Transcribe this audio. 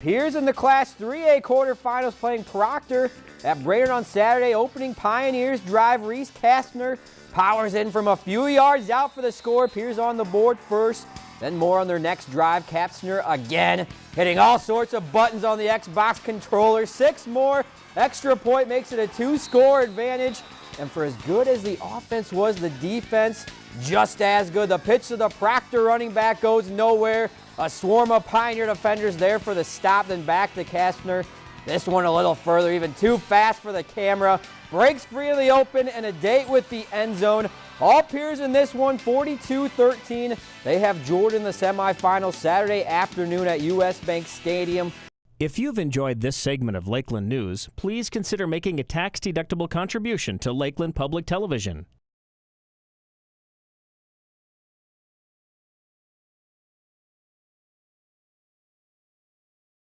Here's in the Class 3A quarterfinals playing Proctor at Brainerd on Saturday. Opening Pioneers drive. Reese Kastner powers in from a few yards out for the score. Pierz on the board first. Then more on their next drive. Kastner again hitting all sorts of buttons on the Xbox controller. Six more. Extra point makes it a two-score advantage. And for as good as the offense was, the defense just as good. The pitch to the Proctor running back goes nowhere. A swarm of Pioneer defenders there for the stop, then back to Kastner. This one a little further, even too fast for the camera. Breaks free in the open and a date with the end zone. All Pierz in this one, 42-13. They have Jordan the semifinal Saturday afternoon at US Bank Stadium. If you've enjoyed this segment of Lakeland News, please consider making a tax-deductible contribution to Lakeland Public Television.